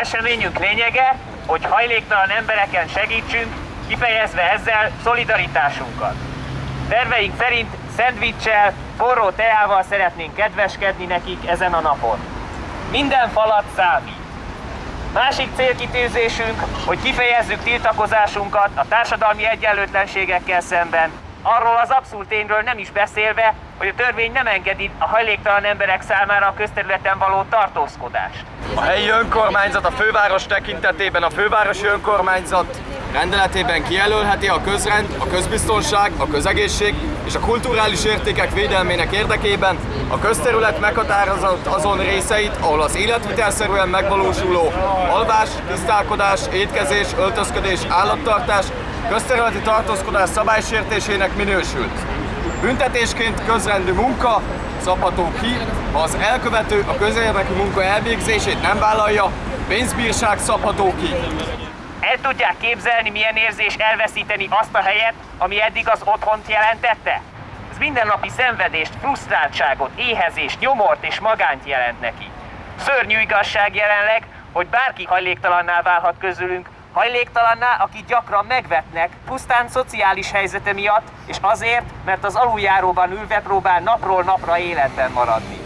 Eseményünk lényege, hogy hajléktalan embereken segítsünk, kifejezve ezzel szolidaritásunkat. Terveink szerint szendvicssel, forró teával szeretnénk kedveskedni nekik ezen a napon. Minden falat számít. Másik célkitűzésünk, hogy kifejezzük tiltakozásunkat a társadalmi egyenlőtlenségekkel szemben, arról az abszolút tényről nem is beszélve, hogy a törvény nem engedi a hajléktalan emberek számára a közterületen való tartózkodást. A helyi önkormányzat a főváros tekintetében a fővárosi önkormányzat rendeletében kijelölheti a közrend, a közbiztonság, a közegészség és a kulturális értékek védelmének érdekében a közterület meghatározott azon részeit, ahol az életvitelszerűen megvalósuló alvás, tisztálkodás, étkezés, öltözködés, állattartás, közterületi tartózkodás szabálysértésének minősült. Büntetésként közrendű munka szabható ki, ha az elkövető a közérdekű munka elvégzését nem vállalja, pénzbírság szabható ki. El tudják képzelni, milyen érzés elveszíteni azt a helyet, ami eddig az otthont jelentette? Ez mindennapi szenvedést, frusztráltságot, éhezést, nyomort és magányt jelent neki. Szörnyű igazság jelenleg, hogy bárki hajléktalanná válhat közülünk, hajléktalanná, akit gyakran megvetnek, pusztán szociális helyzete miatt, és azért, mert az aluljáróban ülve próbál napról napra életben maradni.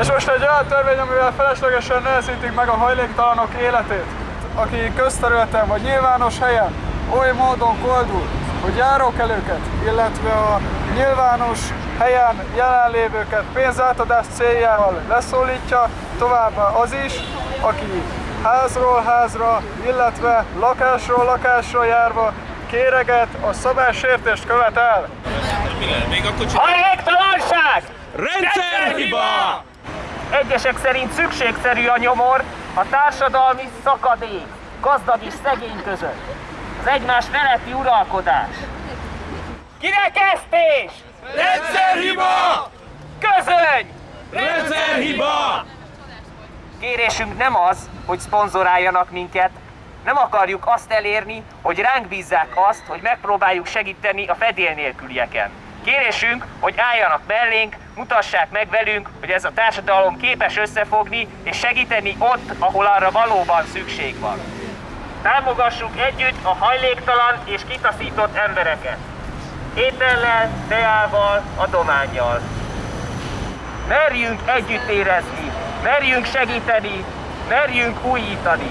És most egy olyan törvény, amivel feleslegesen nehezítik meg a hajléktalanok életét, aki közterületen vagy nyilvános helyen oly módon koldul, hogy járókelőket, illetve a nyilvános helyen jelenlévőket pénzátadás céljával leszólítja, továbbá az is, aki házról házra, illetve lakásról lakásra járva kéreget a szabálysértést követel. Hajléktalanság! Rendszerhiba! Egyesek szerint szükségszerű a nyomor a társadalmi szakadék, gazdag és szegény között. Az egymás feletti uralkodás. Kirekesztés! Rendszerhiba! Közöny! Rendszerhiba! Kérésünk nem az, hogy szponzoráljanak minket, nem akarjuk azt elérni, hogy ránk bízzák azt, hogy megpróbáljuk segíteni a fedél nélkülieken. Kérésünk, hogy álljanak mellénk, mutassák meg velünk, hogy ez a társadalom képes összefogni és segíteni ott, ahol arra valóban szükség van. Támogassuk együtt a hajléktalan és kitaszított embereket. Étellel, teával, adományjal. Merjünk együtt érezni, merjünk segíteni, merjünk újítani.